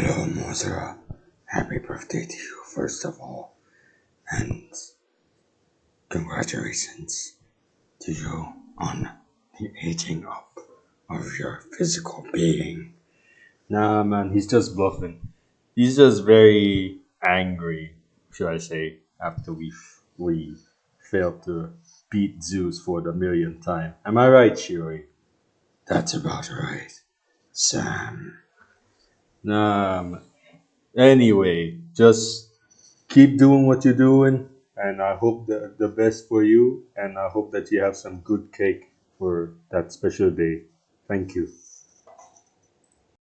Hello, Mozra. Happy birthday to you, first of all. And congratulations to you on the aging up of your physical being. Nah, man, he's just bluffing. He's just very angry, should I say, after we we failed to beat Zeus for the millionth time. Am I right, Shiori? That's about right, Sam. Man. Anyway, just keep doing what you're doing, and I hope the, the best for you, and I hope that you have some good cake for that special day. Thank you.